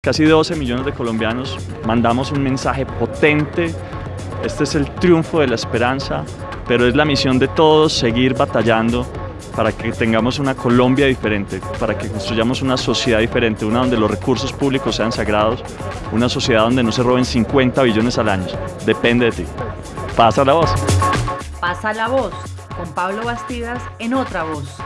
Casi 12 millones de colombianos mandamos un mensaje potente. Este es el triunfo de la esperanza, pero es la misión de todos seguir batallando para que tengamos una Colombia diferente, para que construyamos una sociedad diferente, una donde los recursos públicos sean sagrados, una sociedad donde no se roben 50 billones al año. Depende de ti. Pasa la voz. Pasa la voz con Pablo Bastidas en otra voz.